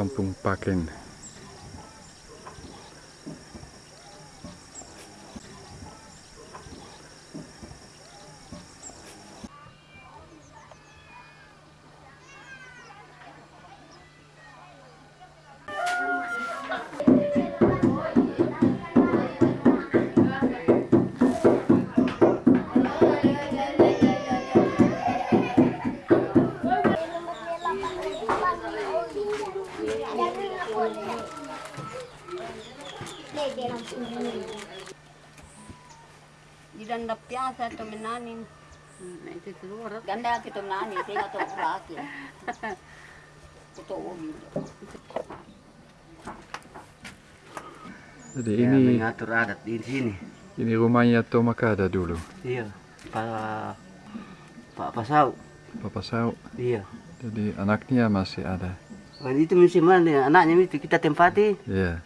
Kampung Paken. Di dan piasa to. Nah, itu keluar. Ganda kita menani, tinggal to laki. Kuto Jadi Ya, ini mengatur adat di sini. ini rumahnya Tomakada dulu. Iya. Pak Pak Pasau. Papa Sau. Iya. Jadi anaknya masih ada. Oh, itu musim mana anaknya itu kita tempati. Ya.